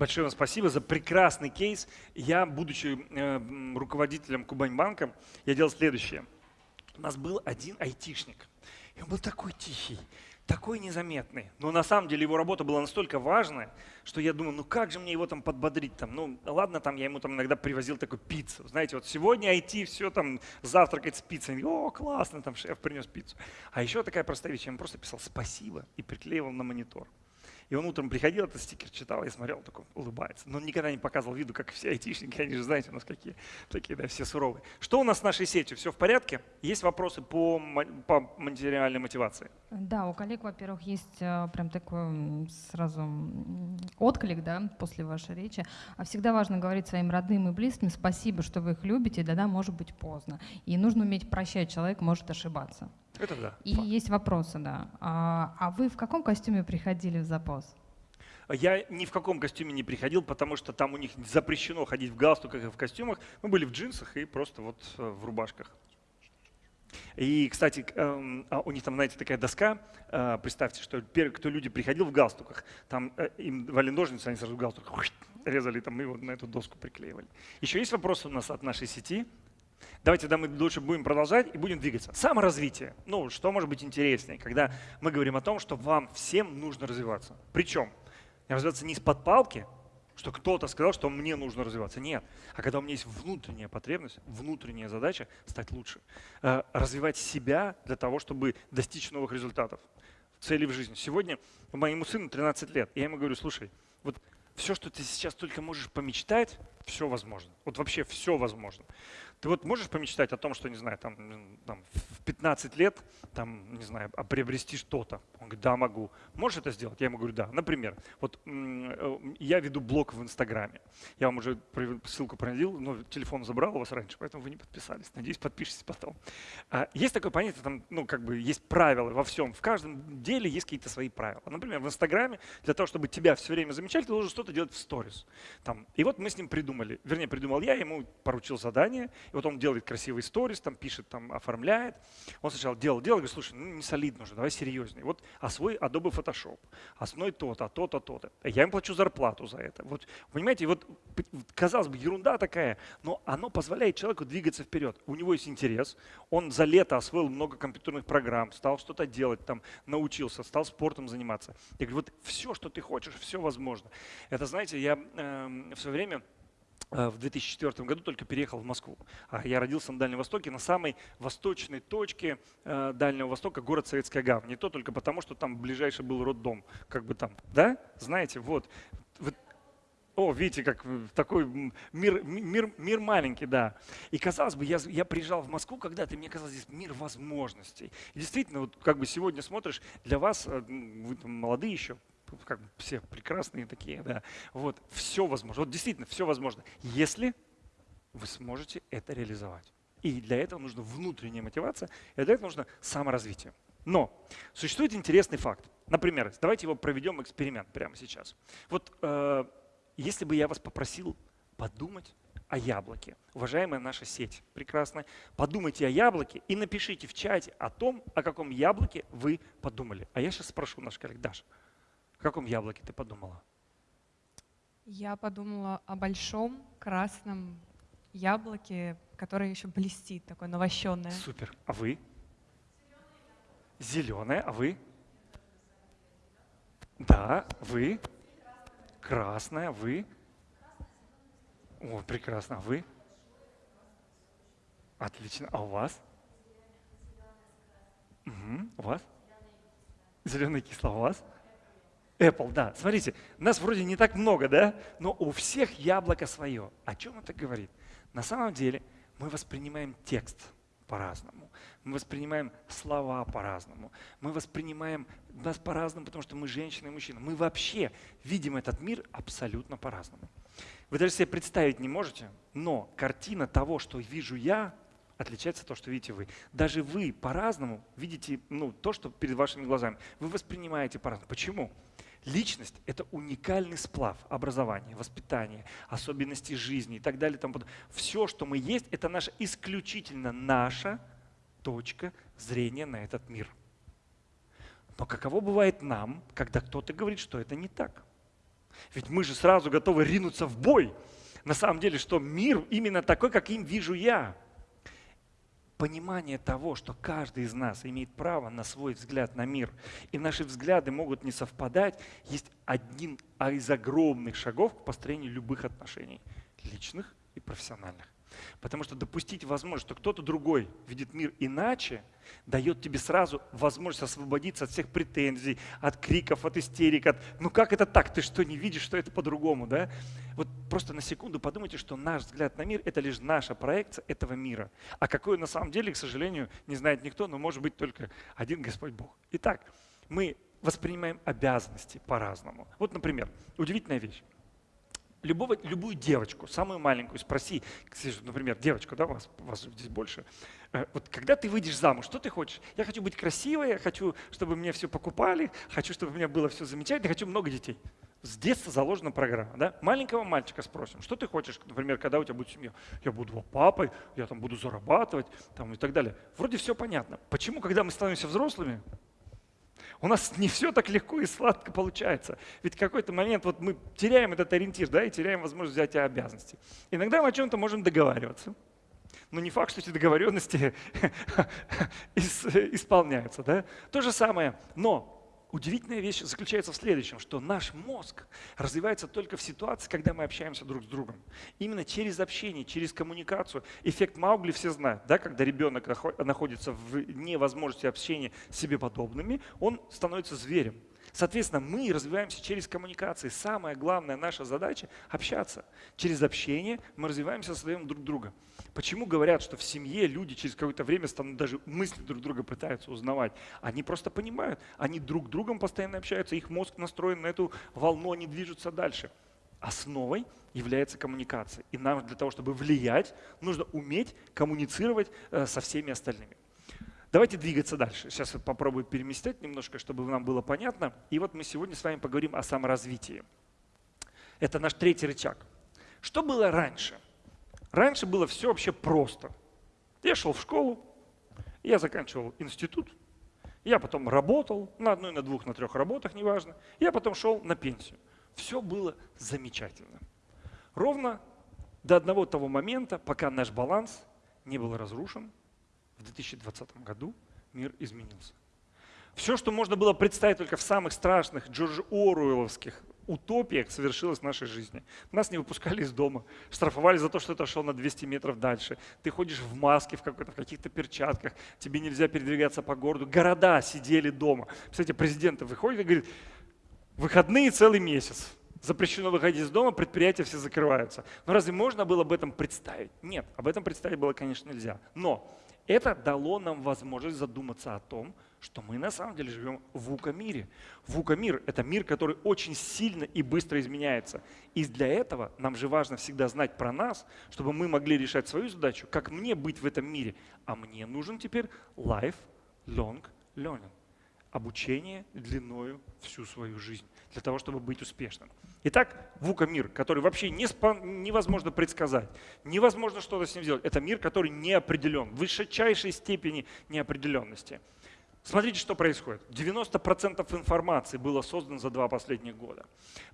Большое вам спасибо за прекрасный кейс. Я, будучи э, руководителем Кубань-банка, я делал следующее. У нас был один айтишник, и он был такой тихий, такой незаметный. Но на самом деле его работа была настолько важная, что я думаю, ну как же мне его там подбодрить? Там? Ну ладно, там я ему там иногда привозил такую пиццу. Знаете, вот сегодня IT все там завтракать с пиццей. О, классно, там шеф принес пиццу. А еще такая простая вещь, я ему просто писал спасибо и приклеивал на монитор. И он утром приходил, этот стикер читал, я смотрел, такой улыбается. Но он никогда не показывал виду, как все айтишники, они же знаете, у нас какие такие, да, все суровые. Что у нас с нашей сетью? Все в порядке? Есть вопросы по, по материальной мотивации? Да, у коллег, во-первых, есть э, прям такой сразу отклик, да, после вашей речи. А всегда важно говорить своим родным и близким спасибо, что вы их любите, да, да, может быть поздно. И нужно уметь прощать, человек может ошибаться. Это да. И факт. есть вопросы, да. А, а вы в каком костюме приходили в запас? Я ни в каком костюме не приходил, потому что там у них запрещено ходить в галстуках и в костюмах. Мы были в джинсах и просто вот э, в рубашках. И, кстати, эм, а у них там, знаете, такая доска. Э, представьте, что первый, кто люди приходил в галстуках, там э, им давали ножницы, они сразу в галстук резали, там и вот на эту доску приклеивали. Еще есть вопросы у нас от нашей сети? Давайте да, мы лучше будем продолжать и будем двигаться. Саморазвитие. Ну, что может быть интереснее, когда мы говорим о том, что вам всем нужно развиваться. Причем развиваться не из-под палки, что кто-то сказал, что мне нужно развиваться. Нет. А когда у меня есть внутренняя потребность, внутренняя задача стать лучше. Э, развивать себя для того, чтобы достичь новых результатов, цели в жизни. Сегодня моему сыну 13 лет. Я ему говорю, слушай, вот все, что ты сейчас только можешь помечтать, все возможно. Вот вообще все возможно. Ты вот можешь помечтать о том, что, не знаю, там, там в 15 лет, там, не знаю, а приобрести что-то? Он говорит, да, могу. Можешь это сделать? Я ему говорю, да. Например, вот э, я веду блог в Инстаграме. Я вам уже ссылку проносил, но телефон забрал у вас раньше, поэтому вы не подписались. Надеюсь, подпишитесь потом. А, есть такое понятие, там, ну, как бы есть правила во всем. В каждом деле есть какие-то свои правила. Например, в Инстаграме для того, чтобы тебя все время замечали, ты должен что-то делать в сторис. Там. И вот мы с ним придумали, вернее, придумал я, ему поручил задание, и вот он делает красивый сторис, там пишет, там оформляет. Он сначала делал, делал, говорит, слушай, ну не солидно уже, давай серьезнее. Вот освой Adobe Photoshop, освой то-то, то-то, то-то. Я им плачу зарплату за это. Вот, понимаете, вот казалось бы, ерунда такая, но оно позволяет человеку двигаться вперед. У него есть интерес, он за лето освоил много компьютерных программ, стал что-то делать, там, научился, стал спортом заниматься. Я говорю, вот все, что ты хочешь, все возможно. Это, знаете, я э, в свое время в 2004 году только переехал в Москву. А я родился на Дальнем Востоке, на самой восточной точке э, Дальнего Востока, город Советская Гавань. Не то только потому, что там ближайший был роддом, как бы там, да? Знаете, вот. О, видите, как такой мир, мир, мир маленький, да. И казалось бы, я, я приезжал в Москву когда-то, мне казалось, здесь мир возможностей. И действительно, вот как бы сегодня смотришь, для вас, э, вы там молодые еще, как все прекрасные такие, да. Вот, все возможно. Вот действительно, все возможно, если вы сможете это реализовать. И для этого нужна внутренняя мотивация, и для этого нужно саморазвитие. Но существует интересный факт. Например, давайте его проведем эксперимент прямо сейчас. Вот э, если бы я вас попросил подумать о яблоке, уважаемая наша сеть, прекрасная, подумайте о яблоке и напишите в чате о том, о каком яблоке вы подумали. А я сейчас спрошу наш коллег Даша. О каком яблоке ты подумала? Я подумала о большом красном яблоке, которое еще блестит, такое навощенное. Супер. А вы? Зеленое. А вы? Да, вы? Красное. Вы? О, прекрасно. А вы? Отлично. А у вас? Угу. У вас? Зеленый кисло. А у вас? Apple, да. Смотрите, нас вроде не так много, да? Но у всех яблоко свое. О чем это говорит? На самом деле мы воспринимаем текст по-разному. Мы воспринимаем слова по-разному. Мы воспринимаем нас по-разному, потому что мы женщины и мужчины. Мы вообще видим этот мир абсолютно по-разному. Вы даже себе представить не можете, но картина того, что вижу я, отличается от того, что видите вы. Даже вы по-разному видите ну, то, что перед вашими глазами. Вы воспринимаете по-разному. Почему? Личность – это уникальный сплав образования, воспитания, особенностей жизни и так далее. Там, все, что мы есть, это наша исключительно наша точка зрения на этот мир. Но каково бывает нам, когда кто-то говорит, что это не так? Ведь мы же сразу готовы ринуться в бой. На самом деле, что мир именно такой, как им вижу я. Понимание того, что каждый из нас имеет право на свой взгляд на мир, и наши взгляды могут не совпадать, есть один из огромных шагов к построению любых отношений, личных и профессиональных. Потому что допустить возможность, что кто-то другой видит мир иначе, дает тебе сразу возможность освободиться от всех претензий, от криков, от истерик, от «ну как это так, ты что, не видишь, что это по-другому?» да? Вот просто на секунду подумайте, что наш взгляд на мир – это лишь наша проекция этого мира. А какой на самом деле, к сожалению, не знает никто, но может быть только один Господь Бог. Итак, мы воспринимаем обязанности по-разному. Вот, например, удивительная вещь любого, любую девочку, самую маленькую, спроси, например, девочку, да, вас, вас здесь больше, э, вот когда ты выйдешь замуж, что ты хочешь? Я хочу быть красивой, я хочу, чтобы мне все покупали, хочу, чтобы у меня было все замечательно, хочу много детей. С детства заложена программа. Да? Маленького мальчика спросим, что ты хочешь, например, когда у тебя будет семья? Я буду папой, я там буду зарабатывать там, и так далее. Вроде все понятно. Почему, когда мы становимся взрослыми, у нас не все так легко и сладко получается. Ведь в какой-то момент вот мы теряем этот ориентир, да, и теряем возможность взять обязанности. Иногда мы о чем-то можем договариваться. Но не факт, что эти договоренности исполняются. Да? То же самое. Но удивительная вещь заключается в следующем, что наш мозг развивается только в ситуации, когда мы общаемся друг с другом. Именно через общение, через коммуникацию. Эффект Маугли все знают, да, когда ребенок находится в невозможности общения с себе подобными, он становится зверем. Соответственно, мы развиваемся через коммуникации. Самая главная наша задача – общаться. Через общение мы развиваемся, создаем друг друга. Почему говорят, что в семье люди через какое-то время станут даже мысли друг друга пытаются узнавать? Они просто понимают, они друг с другом постоянно общаются, их мозг настроен на эту волну, они движутся дальше. Основой является коммуникация. И нам для того, чтобы влиять, нужно уметь коммуницировать э, со всеми остальными. Давайте двигаться дальше. Сейчас я попробую переместить немножко, чтобы нам было понятно. И вот мы сегодня с вами поговорим о саморазвитии. Это наш третий рычаг. Что было раньше? Раньше было все вообще просто. Я шел в школу, я заканчивал институт, я потом работал на одной, на двух, на трех работах, неважно. Я потом шел на пенсию. Все было замечательно. Ровно до одного того момента, пока наш баланс не был разрушен, в 2020 году мир изменился. Все, что можно было представить только в самых страшных Джордж Оруэлловских утопиях, совершилось в нашей жизни. Нас не выпускали из дома, штрафовали за то, что ты шел на 200 метров дальше. Ты ходишь в маске, в, в каких-то перчатках, тебе нельзя передвигаться по городу. Города сидели дома. Кстати, президент выходит и говорит, выходные целый месяц. Запрещено выходить из дома, предприятия все закрываются. Но разве можно было об этом представить? Нет, об этом представить было, конечно, нельзя. Но это дало нам возможность задуматься о том, что мы на самом деле живем в УКА-мире. ВУКА-мир – это мир, который очень сильно и быстро изменяется. И для этого нам же важно всегда знать про нас, чтобы мы могли решать свою задачу, как мне быть в этом мире. А мне нужен теперь life-long learning – обучение длиною всю свою жизнь для того, чтобы быть успешным. Итак, ВУКа мир, который вообще не спон, невозможно предсказать, невозможно что-то с ним сделать. Это мир, который не определен, в высочайшей степени неопределенности. Смотрите, что происходит. 90% информации было создано за два последних года.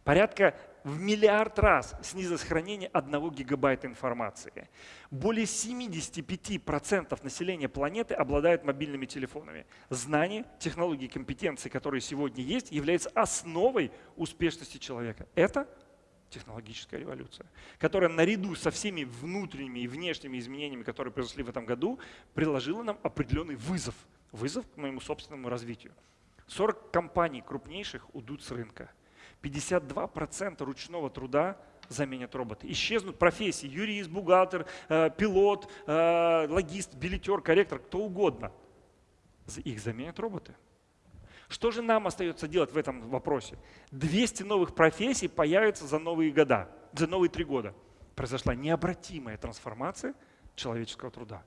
Порядка в миллиард раз снизилось хранение одного гигабайта информации. Более 75% населения планеты обладают мобильными телефонами. Знания, технологии, компетенции, которые сегодня есть, являются основой успешности человека. Это технологическая революция, которая наряду со всеми внутренними и внешними изменениями, которые произошли в этом году, приложила нам определенный вызов – вызов к моему собственному развитию. 40 компаний крупнейших уйдут с рынка. 52% ручного труда заменят роботы. Исчезнут профессии. Юрист, бухгалтер, э, пилот, э, логист, билетер, корректор, кто угодно. Их заменят роботы. Что же нам остается делать в этом вопросе? 200 новых профессий появятся за новые года, за новые три года. Произошла необратимая трансформация человеческого труда.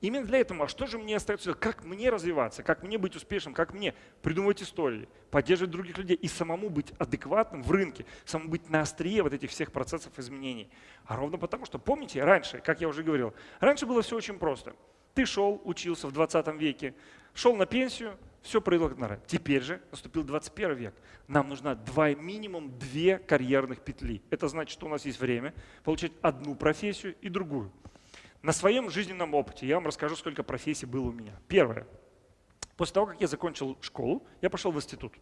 Именно для этого, а что же мне остается, как мне развиваться, как мне быть успешным, как мне придумывать истории, поддерживать других людей и самому быть адекватным в рынке, самому быть на острие вот этих всех процессов изменений. А ровно потому, что помните, раньше, как я уже говорил, раньше было все очень просто. Ты шел, учился в 20 веке, шел на пенсию, все проигнорировали. Теперь же наступил 21 век. Нам нужна два, минимум две карьерных петли. Это значит, что у нас есть время получать одну профессию и другую. На своем жизненном опыте я вам расскажу, сколько профессий было у меня. Первое. После того, как я закончил школу, я пошел в институт.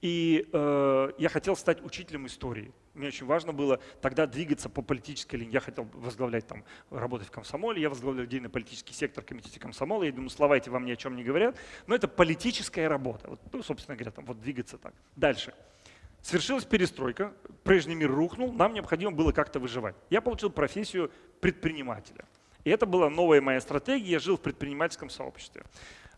И э, я хотел стать учителем истории. Мне очень важно было тогда двигаться по политической линии. Я хотел возглавлять там, работать в комсомоле, я возглавлял отдельный политический сектор комитете комсомола. Я думаю, слова эти вам ни о чем не говорят. Но это политическая работа. Вот, ну, собственно говоря, там, вот двигаться так. Дальше. Свершилась перестройка, прежний мир рухнул, нам необходимо было как-то выживать. Я получил профессию предпринимателя. И это была новая моя стратегия, я жил в предпринимательском сообществе.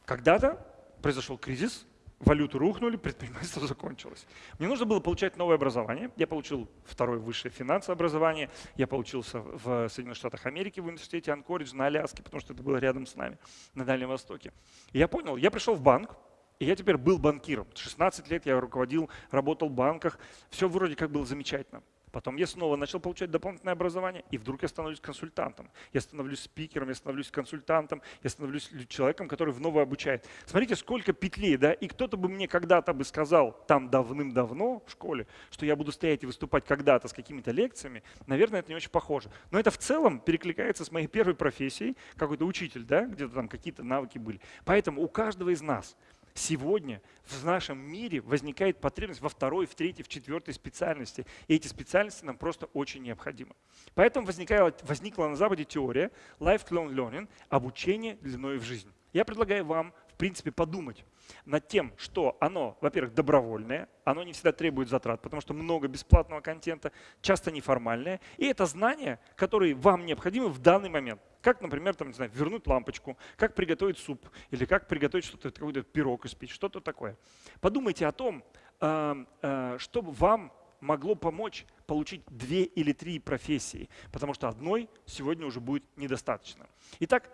Когда-то произошел кризис, валюты рухнули, предпринимательство закончилось. Мне нужно было получать новое образование. Я получил второе высшее финансовое образование. Я получился в Соединенных Штатах Америки в университете Анкоридж на Аляске, потому что это было рядом с нами, на Дальнем Востоке. И я понял, я пришел в банк, и я теперь был банкиром. 16 лет я руководил, работал в банках. Все вроде как было замечательно. Потом я снова начал получать дополнительное образование, и вдруг я становлюсь консультантом. Я становлюсь спикером, я становлюсь консультантом, я становлюсь человеком, который вновь обучает. Смотрите, сколько петлей, да? И кто-то бы мне когда-то бы сказал там давным-давно в школе, что я буду стоять и выступать когда-то с какими-то лекциями, наверное, это не очень похоже. Но это в целом перекликается с моей первой профессией, какой-то учитель, да, где-то там какие-то навыки были. Поэтому у каждого из нас – Сегодня в нашем мире возникает потребность во второй, в третьей, в четвертой специальности. И эти специальности нам просто очень необходимы. Поэтому возникла, возникла на Западе теория lifelong learning, обучение длиной в жизнь. Я предлагаю вам, в принципе, подумать, над тем, что оно, во-первых, добровольное, оно не всегда требует затрат, потому что много бесплатного контента, часто неформальное, и это знания, которые вам необходимы в данный момент. Как, например, там, не знаю, вернуть лампочку, как приготовить суп, или как приготовить что-то, какой-то пирог испечь, что-то такое. Подумайте о том, э, э, что вам могло помочь получить две или три профессии, потому что одной сегодня уже будет недостаточно. Итак,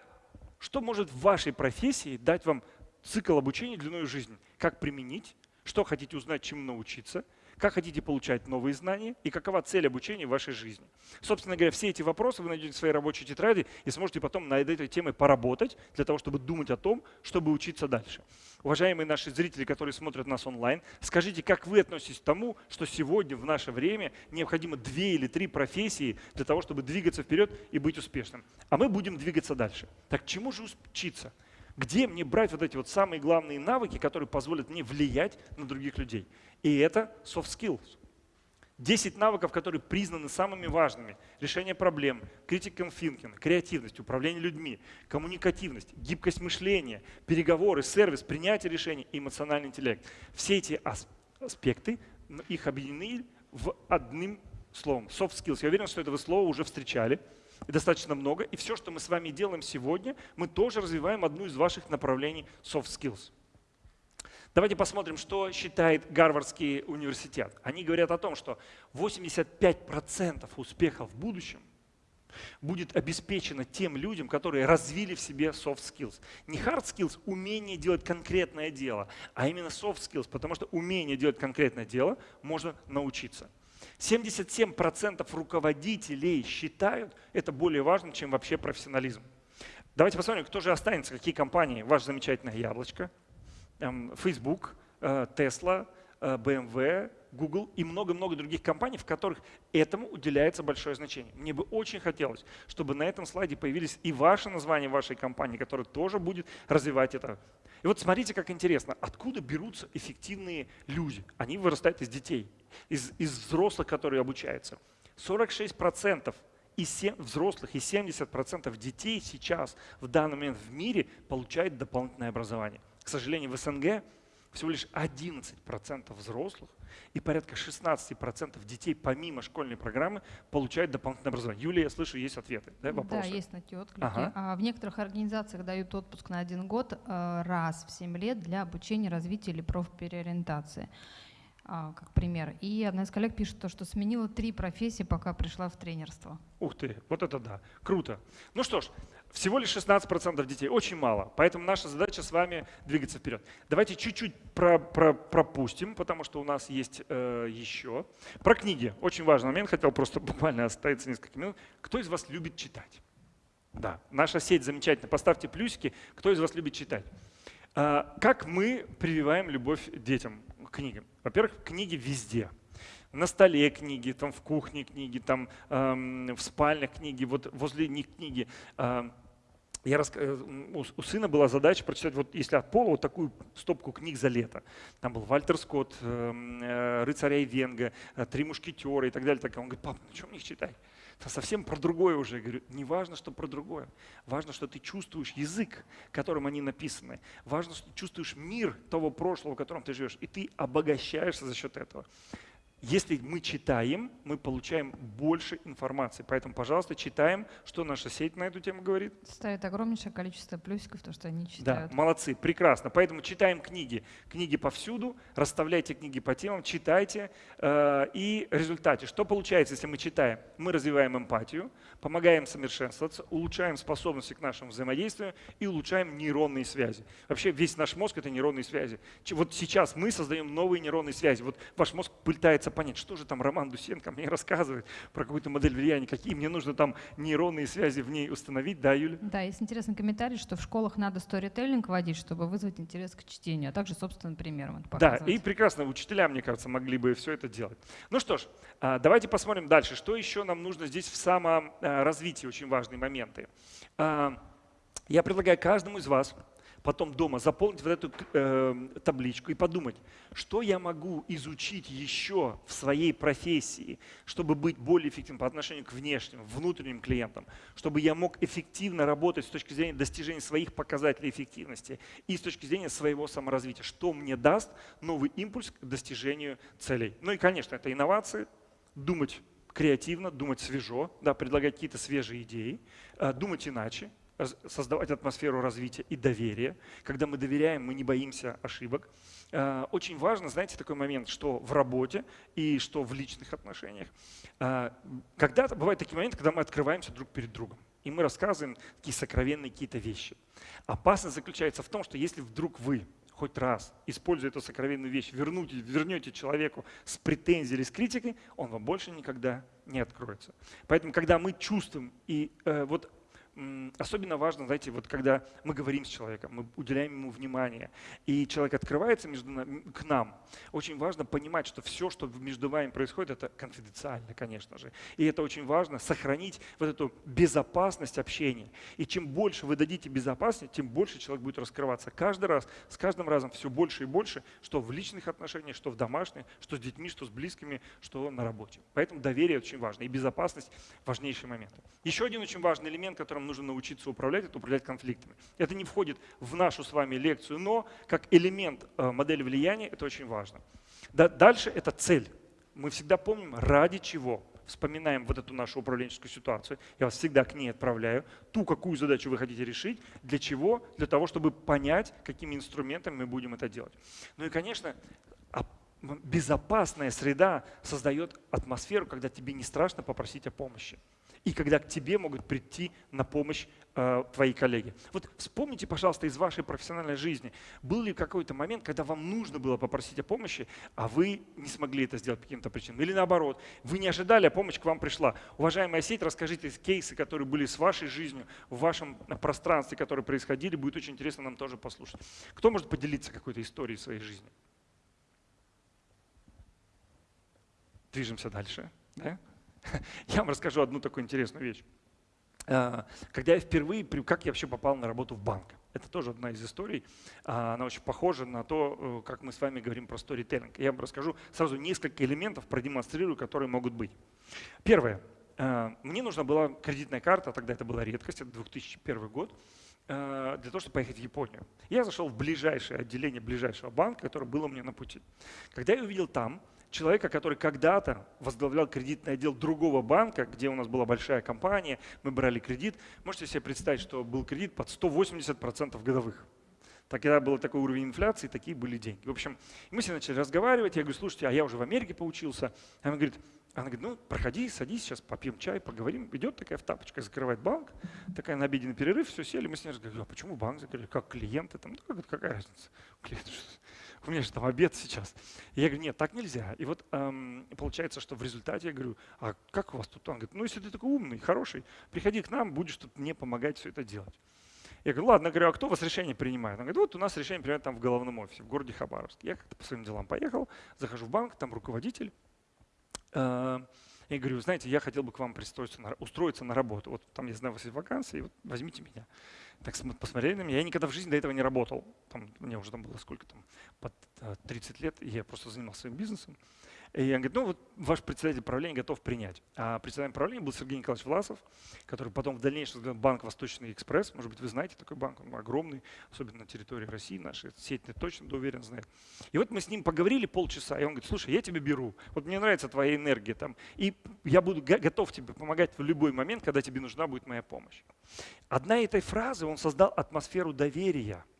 что может в вашей профессии дать вам цикл обучения длиной жизни. Как применить, что хотите узнать, чему научиться, как хотите получать новые знания и какова цель обучения в вашей жизни. Собственно говоря, все эти вопросы вы найдете в своей рабочей тетради и сможете потом над этой темой поработать для того, чтобы думать о том, чтобы учиться дальше. Уважаемые наши зрители, которые смотрят нас онлайн, скажите, как вы относитесь к тому, что сегодня в наше время необходимо две или три профессии для того, чтобы двигаться вперед и быть успешным. А мы будем двигаться дальше. Так чему же учиться? Где мне брать вот эти вот самые главные навыки, которые позволят мне влиять на других людей? И это soft skills. 10 навыков, которые признаны самыми важными. Решение проблем, critical thinking, креативность, управление людьми, коммуникативность, гибкость мышления, переговоры, сервис, принятие решений эмоциональный интеллект. Все эти аспекты, их объединены в одним словом. Soft skills. Я уверен, что это вы слово уже встречали и достаточно много. И все, что мы с вами делаем сегодня, мы тоже развиваем одну из ваших направлений soft skills. Давайте посмотрим, что считает Гарвардский университет. Они говорят о том, что 85% успеха в будущем будет обеспечено тем людям, которые развили в себе soft skills. Не hard skills, умение делать конкретное дело, а именно soft skills, потому что умение делать конкретное дело можно научиться. 77% руководителей считают это более важным, чем вообще профессионализм. Давайте посмотрим, кто же останется, какие компании. Ваше замечательное яблочко, эм, Facebook, э, Tesla, э, BMW, Google и много-много других компаний, в которых этому уделяется большое значение. Мне бы очень хотелось, чтобы на этом слайде появились и ваше название вашей компании, которая тоже будет развивать это. И вот смотрите, как интересно, откуда берутся эффективные люди? Они вырастают из детей из, из взрослых, которые обучаются. 46% из 7, взрослых и 70% детей сейчас в данный момент в мире получают дополнительное образование. К сожалению, в СНГ всего лишь 11% взрослых и порядка 16% детей помимо школьной программы получают дополнительное образование. Юлия, я слышу, есть ответы, да, вопросы? Да, есть на те отклики. Ага. А в некоторых организациях дают отпуск на один год э, раз в 7 лет для обучения, развития или профпереориентации. А, как пример. И одна из коллег пишет то, что сменила три профессии, пока пришла в тренерство. Ух ты, вот это да, круто. Ну что ж, всего лишь 16% детей, очень мало, поэтому наша задача с вами двигаться вперед. Давайте чуть-чуть про, про, пропустим, потому что у нас есть э, еще. Про книги, очень важный момент, хотел просто буквально оставиться несколько минут. Кто из вас любит читать? Да, наша сеть замечательная, поставьте плюсики, кто из вас любит читать. А, как мы прививаем любовь детям к книгам? Во-первых, книги везде. На столе книги, там в кухне книги, там эм, в спальнях книги, вот возле них книги. Э, я рас... Э, у, сына была задача прочитать, вот если от пола, вот такую стопку книг за лето. Там был Вальтер Скотт, эм, э, «Рыцаря и Венга», э, «Три мушкетера» и так далее. Так. Он говорит, пап, ну что мне их читать? Это совсем про другое уже. Я говорю, не важно, что про другое. Важно, что ты чувствуешь язык, которым они написаны. Важно, что ты чувствуешь мир того прошлого, в котором ты живешь. И ты обогащаешься за счет этого. Если мы читаем, мы получаем больше информации. Поэтому, пожалуйста, читаем, что наша сеть на эту тему говорит. Ставит огромнейшее количество плюсиков, то, что они читают. Да, молодцы, прекрасно. Поэтому читаем книги. Книги повсюду, расставляйте книги по темам, читайте. Э, и в результате, что получается, если мы читаем? Мы развиваем эмпатию, помогаем совершенствоваться, улучшаем способности к нашему взаимодействию и улучшаем нейронные связи. Вообще весь наш мозг — это нейронные связи. Вот сейчас мы создаем новые нейронные связи. Вот ваш мозг пытается пытается понять, что же там Роман Дусенко мне рассказывает про какую-то модель влияния, какие мне нужно там нейронные связи в ней установить, да, Юля? Да, есть интересный комментарий, что в школах надо сторителлинг вводить, чтобы вызвать интерес к чтению, а также собственным примером это Да, и прекрасно, учителя, мне кажется, могли бы все это делать. Ну что ж, а, давайте посмотрим дальше, что еще нам нужно здесь в саморазвитии, очень важные моменты. А, я предлагаю каждому из вас потом дома заполнить вот эту э, табличку и подумать, что я могу изучить еще в своей профессии, чтобы быть более эффективным по отношению к внешним, внутренним клиентам, чтобы я мог эффективно работать с точки зрения достижения своих показателей эффективности и с точки зрения своего саморазвития, что мне даст новый импульс к достижению целей. Ну и, конечно, это инновации, думать креативно, думать свежо, да, предлагать какие-то свежие идеи, э, думать иначе, создавать атмосферу развития и доверия. Когда мы доверяем, мы не боимся ошибок. А, очень важно, знаете, такой момент, что в работе и что в личных отношениях. А, когда-то бывают такие моменты, когда мы открываемся друг перед другом. И мы рассказываем такие сокровенные какие-то вещи. Опасность заключается в том, что если вдруг вы хоть раз, используя эту сокровенную вещь, вернете, вернете человеку с претензией или с критикой, он вам больше никогда не откроется. Поэтому, когда мы чувствуем и э, вот особенно важно, знаете, вот когда мы говорим с человеком, мы уделяем ему внимание, и человек открывается между нами, к нам, очень важно понимать, что все, что между вами происходит, это конфиденциально, конечно же. И это очень важно, сохранить вот эту безопасность общения. И чем больше вы дадите безопасности, тем больше человек будет раскрываться. Каждый раз, с каждым разом все больше и больше, что в личных отношениях, что в домашних, что с детьми, что с близкими, что на работе. Поэтому доверие очень важно, и безопасность – важнейший момент. Еще один очень важный элемент, которым нужно научиться управлять, это управлять конфликтами. Это не входит в нашу с вами лекцию, но как элемент э, модели влияния это очень важно. Дальше это цель. Мы всегда помним, ради чего. Вспоминаем вот эту нашу управленческую ситуацию. Я вас всегда к ней отправляю. Ту, какую задачу вы хотите решить. Для чего? Для того, чтобы понять, какими инструментами мы будем это делать. Ну и, конечно, безопасная среда создает атмосферу, когда тебе не страшно попросить о помощи и когда к тебе могут прийти на помощь э, твои коллеги. Вот вспомните, пожалуйста, из вашей профессиональной жизни, был ли какой-то момент, когда вам нужно было попросить о помощи, а вы не смогли это сделать по каким-то причинам? Или наоборот, вы не ожидали, а помощь к вам пришла. Уважаемая сеть, расскажите кейсы, которые были с вашей жизнью, в вашем пространстве, которые происходили. Будет очень интересно нам тоже послушать. Кто может поделиться какой-то историей своей жизни? Движемся дальше. Да? Я вам расскажу одну такую интересную вещь. А, когда я впервые, как я вообще попал на работу в банк? Это тоже одна из историй. А, она очень похожа на то, э, как мы с вами говорим про сторителлинг. Я вам расскажу сразу несколько элементов, продемонстрирую, которые могут быть. Первое. А, мне нужна была кредитная карта, тогда это была редкость, это 2001 год, для того, чтобы поехать в Японию. Я зашел в ближайшее отделение ближайшего банка, которое было мне на пути. Когда я увидел там человека, который когда-то возглавлял кредитный отдел другого банка, где у нас была большая компания, мы брали кредит. Можете себе представить, что был кредит под 180% годовых. Тогда был такой уровень инфляции, такие были деньги. В общем, мы с ней начали разговаривать. Я говорю, слушайте, а я уже в Америке поучился. Она говорит, она говорит, ну, проходи, садись, сейчас попьем чай, поговорим. Идет такая в тапочках, закрывает банк, такая на обеденный перерыв, все сели, мы с ней разговаривали, а почему банк закрыли, как клиенты там, ну, какая разница, клиент, у меня же там обед сейчас. И я говорю, нет, так нельзя. И вот эм, получается, что в результате я говорю, а как у вас тут? Он говорит, ну если ты такой умный, хороший, приходи к нам, будешь тут мне помогать все это делать. Я говорю, ладно, говорю, а кто у вас решение принимает? Он говорит, вот у нас решение принимает там в головном офисе, в городе Хабаровске. Я как-то по своим делам поехал, захожу в банк, там руководитель. Э, я говорю, знаете, я хотел бы к вам пристроиться, на, устроиться на работу. Вот там, я знаю, у вас есть вакансии, вот возьмите меня. Так посмотрели на меня. Я никогда в жизни до этого не работал. Там, мне уже там было сколько там, под 30 лет, и я просто занимался своим бизнесом. И он говорит, ну вот ваш председатель правления готов принять. А председателем правления был Сергей Николаевич Власов, который потом в дальнейшем возглавил банк «Восточный экспресс». Может быть, вы знаете такой банк, он огромный, особенно на территории России нашей. Сеть точно, да, уверен, знает. И вот мы с ним поговорили полчаса, и он говорит, слушай, я тебе беру, вот мне нравится твоя энергия там, и я буду готов тебе помогать в любой момент, когда тебе нужна будет моя помощь. Одна этой фразы он создал атмосферу доверия –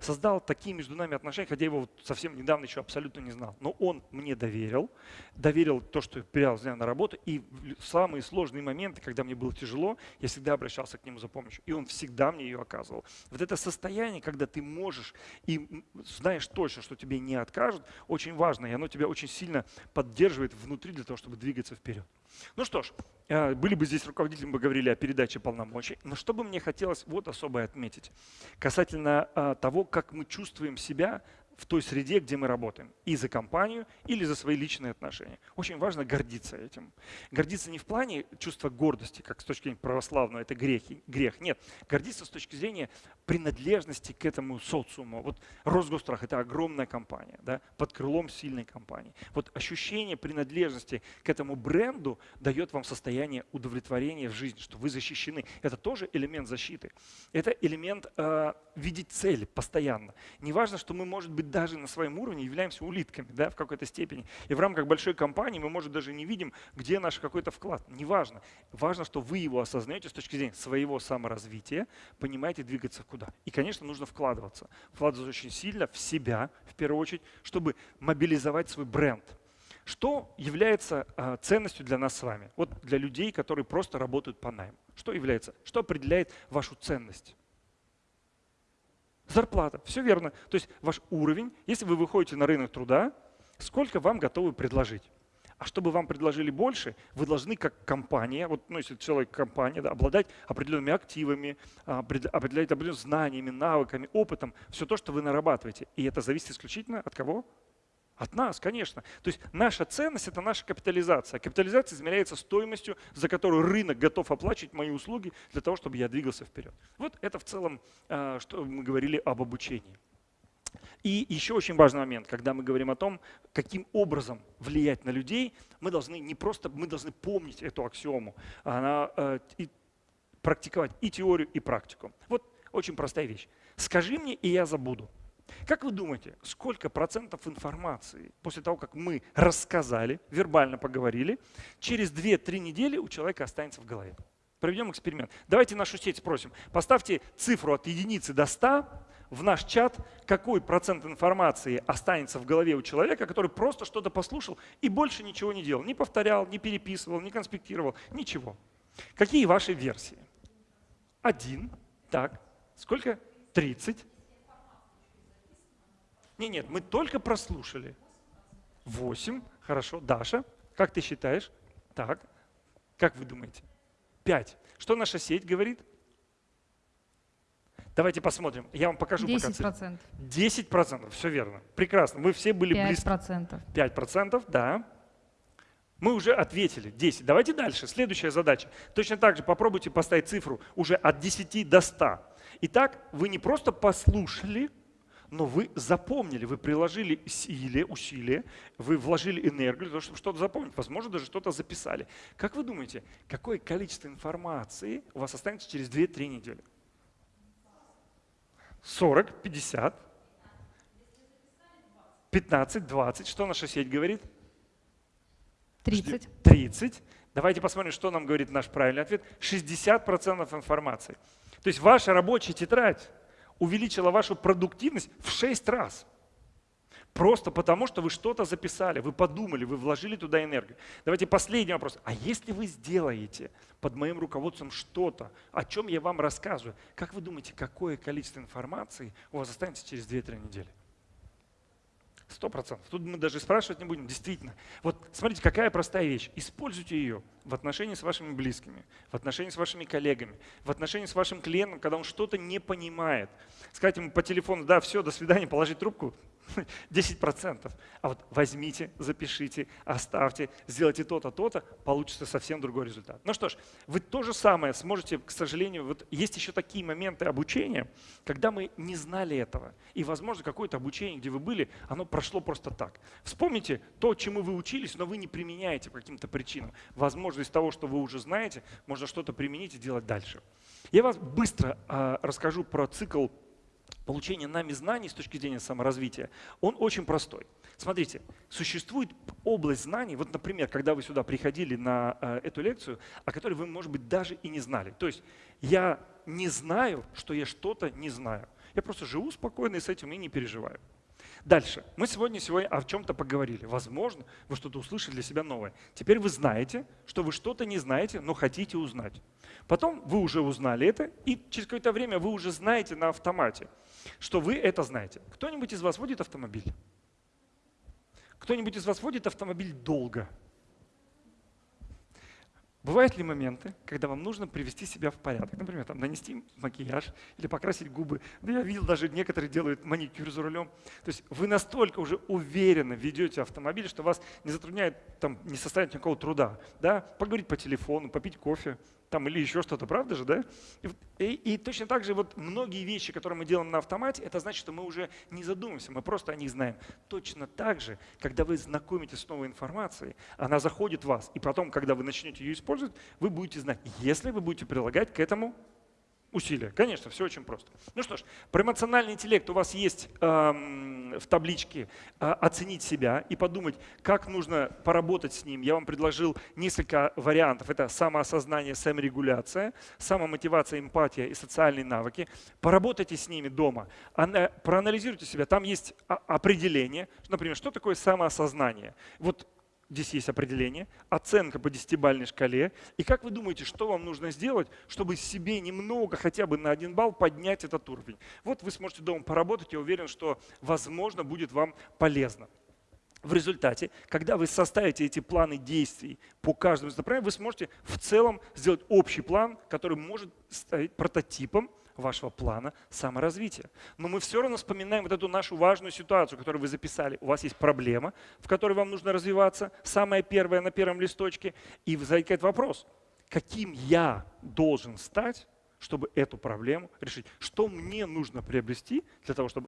Создал такие между нами отношения, хотя я его совсем недавно еще абсолютно не знал. Но он мне доверил, доверил то, что я передал на работу. И в самые сложные моменты, когда мне было тяжело, я всегда обращался к нему за помощью. И он всегда мне ее оказывал. Вот это состояние, когда ты можешь и знаешь точно, что тебе не откажут, очень важно. И оно тебя очень сильно поддерживает внутри для того, чтобы двигаться вперед. Ну что ж, э, были бы здесь руководители, мы говорили о передаче полномочий. Но что бы мне хотелось вот особое отметить касательно э, того, как мы чувствуем себя в той среде, где мы работаем, и за компанию, или за свои личные отношения. Очень важно гордиться этим. Гордиться не в плане чувства гордости, как с точки зрения православного, это грех, грех. Нет, гордиться с точки зрения принадлежности к этому социуму. Вот Росгострах – это огромная компания, да, под крылом сильной компании. Вот ощущение принадлежности к этому бренду дает вам состояние удовлетворения в жизни, что вы защищены. Это тоже элемент защиты. Это элемент э, видеть цель постоянно. Не важно, что мы, может быть, даже на своем уровне являемся улитками да, в какой-то степени. И в рамках большой компании мы, может, даже не видим, где наш какой-то вклад. Неважно. Важно, что вы его осознаете с точки зрения своего саморазвития, понимаете двигаться куда. И, конечно, нужно вкладываться. Вкладываться очень сильно в себя, в первую очередь, чтобы мобилизовать свой бренд. Что является э, ценностью для нас с вами? Вот для людей, которые просто работают по найму. Что является? Что определяет вашу ценность? Зарплата. Все верно. То есть ваш уровень, если вы выходите на рынок труда, сколько вам готовы предложить? А чтобы вам предложили больше, вы должны как компания, вот, ну, если человек компания, да, обладать определенными активами, а, определять определенными знаниями, навыками, опытом, все то, что вы нарабатываете. И это зависит исключительно от кого? От нас, конечно. То есть наша ценность – это наша капитализация. Капитализация измеряется стоимостью, за которую рынок готов оплачивать мои услуги для того, чтобы я двигался вперед. Вот это в целом, а, что мы говорили об обучении. И еще очень важный момент, когда мы говорим о том, каким образом влиять на людей, мы должны не просто, мы должны помнить эту аксиому, она, э, практиковать и теорию, и практику. Вот очень простая вещь. Скажи мне, и я забуду. Как вы думаете, сколько процентов информации после того, как мы рассказали, вербально поговорили, через 2-3 недели у человека останется в голове? Проведем эксперимент. Давайте нашу сеть спросим. Поставьте цифру от единицы до 100, в наш чат, какой процент информации останется в голове у человека, который просто что-то послушал и больше ничего не делал. Не повторял, не переписывал, не конспектировал, ничего. Какие ваши версии? Один. Так. Сколько? Тридцать. Нет, нет, мы только прослушали. Восемь. Хорошо. Даша, как ты считаешь? Так. Как вы думаете? Пять. Что наша сеть говорит? Давайте посмотрим. Я вам покажу 10%. пока цифры. 10%. Все верно. Прекрасно. Мы все были 5%. близки. 5%. 5%, да. Мы уже ответили. 10. Давайте дальше. Следующая задача. Точно так же попробуйте поставить цифру уже от 10 до 100. Итак, вы не просто послушали, но вы запомнили, вы приложили силе, усилия, вы вложили энергию для того, чтобы что-то запомнить, возможно, даже что-то записали. Как вы думаете, какое количество информации у вас останется через 2-3 недели? 40, 50, 15, 20. Что наша сеть говорит? 30. 30. Давайте посмотрим, что нам говорит наш правильный ответ. 60% информации. То есть ваша рабочая тетрадь увеличила вашу продуктивность в 6 раз. Просто потому, что вы что-то записали, вы подумали, вы вложили туда энергию. Давайте последний вопрос. А если вы сделаете под моим руководством что-то, о чем я вам рассказываю, как вы думаете, какое количество информации у вас останется через 2-3 недели? Сто процентов. Тут мы даже спрашивать не будем. Действительно. Вот смотрите, какая простая вещь. Используйте ее в отношении с вашими близкими, в отношении с вашими коллегами, в отношении с вашим клиентом, когда он что-то не понимает. Сказать ему по телефону, да, все, до свидания, положить трубку, 10%. А вот возьмите, запишите, оставьте, сделайте то-то, то-то, получится совсем другой результат. Ну что ж, вы то же самое сможете, к сожалению, вот есть еще такие моменты обучения, когда мы не знали этого. И, возможно, какое-то обучение, где вы были, оно прошло просто так. Вспомните то, чему вы учились, но вы не применяете по каким-то причинам. Возможно, из того, что вы уже знаете, можно что-то применить и делать дальше. Я вас быстро э, расскажу про цикл получения нами знаний с точки зрения саморазвития, он очень простой. Смотрите, существует область знаний, вот, например, когда вы сюда приходили на э, эту лекцию, о которой вы, может быть, даже и не знали. То есть я не знаю, что я что-то не знаю. Я просто живу спокойно и с этим и не переживаю. Дальше. Мы сегодня, сегодня о чем-то поговорили. Возможно, вы что-то услышали для себя новое. Теперь вы знаете, что вы что-то не знаете, но хотите узнать. Потом вы уже узнали это, и через какое-то время вы уже знаете на автомате, что вы это знаете. Кто-нибудь из вас водит автомобиль? Кто-нибудь из вас водит автомобиль долго? Бывают ли моменты, когда вам нужно привести себя в порядок? Например, там, нанести макияж или покрасить губы. Да я видел, даже некоторые делают маникюр за рулем. То есть вы настолько уже уверенно ведете автомобиль, что вас не затрудняет, там, не составит никакого труда. Да? Поговорить по телефону, попить кофе, там или еще что-то, правда же, да? И, и, точно так же вот многие вещи, которые мы делаем на автомате, это значит, что мы уже не задумываемся, мы просто о них знаем. Точно так же, когда вы знакомитесь с новой информацией, она заходит в вас, и потом, когда вы начнете ее использовать, вы будете знать, если вы будете прилагать к этому усилия. Конечно, все очень просто. Ну что ж, про эмоциональный интеллект у вас есть эм, в табличке э, оценить себя и подумать, как нужно поработать с ним. Я вам предложил несколько вариантов. Это самоосознание, саморегуляция, самомотивация, эмпатия и социальные навыки. Поработайте с ними дома, проанализируйте себя. Там есть определение, например, что такое самоосознание. Вот Здесь есть определение, оценка по десятибальной шкале. И как вы думаете, что вам нужно сделать, чтобы себе немного, хотя бы на один балл поднять этот уровень? Вот вы сможете дома поработать, я уверен, что, возможно, будет вам полезно. В результате, когда вы составите эти планы действий по каждому из направлений, вы сможете в целом сделать общий план, который может стать прототипом вашего плана саморазвития. Но мы все равно вспоминаем вот эту нашу важную ситуацию, которую вы записали. У вас есть проблема, в которой вам нужно развиваться, самая первая на первом листочке, и возникает вопрос, каким я должен стать, чтобы эту проблему решить. Что мне нужно приобрести для того, чтобы